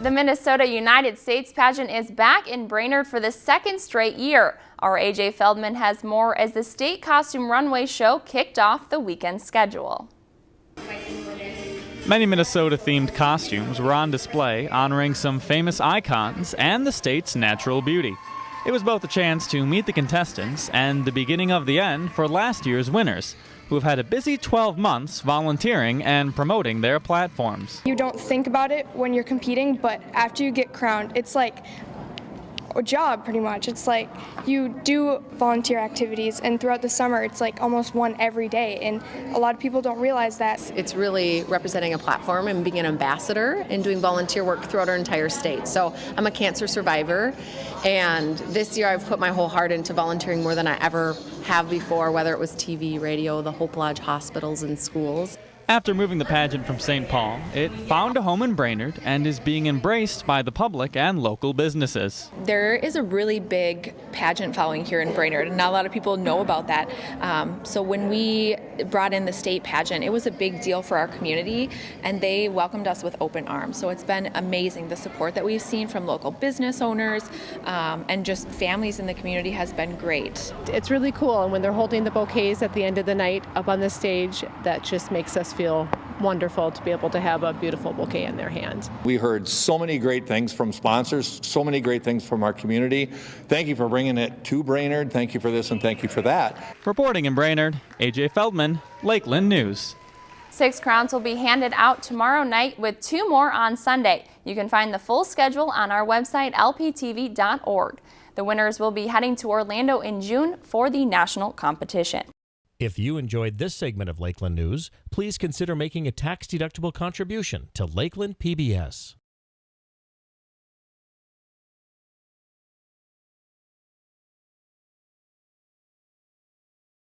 The Minnesota United States pageant is back in Brainerd for the second straight year. Our AJ Feldman has more as the state costume runway show kicked off the weekend schedule. Many Minnesota themed costumes were on display honoring some famous icons and the state's natural beauty. It was both a chance to meet the contestants and the beginning of the end for last year's winners who have had a busy 12 months volunteering and promoting their platforms. You don't think about it when you're competing, but after you get crowned, it's like a job pretty much. It's like you do volunteer activities and throughout the summer it's like almost one every day and a lot of people don't realize that. It's really representing a platform and being an ambassador and doing volunteer work throughout our entire state. So I'm a cancer survivor and this year I've put my whole heart into volunteering more than I ever have before, whether it was TV, radio, the Hope Lodge hospitals and schools. After moving the pageant from St. Paul, it found a home in Brainerd and is being embraced by the public and local businesses. There is a really big pageant following here in Brainerd, and not a lot of people know about that. Um, so when we brought in the state pageant, it was a big deal for our community, and they welcomed us with open arms. So it's been amazing. The support that we've seen from local business owners um, and just families in the community has been great. It's really cool, and when they're holding the bouquets at the end of the night up on the stage, that just makes us feel wonderful to be able to have a beautiful bouquet in their hands. We heard so many great things from sponsors, so many great things from our community. Thank you for bringing it to Brainerd. Thank you for this and thank you for that. Reporting in Brainerd, AJ Feldman, Lakeland News. Six crowns will be handed out tomorrow night with two more on Sunday. You can find the full schedule on our website lptv.org. The winners will be heading to Orlando in June for the national competition. If you enjoyed this segment of Lakeland News, please consider making a tax-deductible contribution to Lakeland PBS.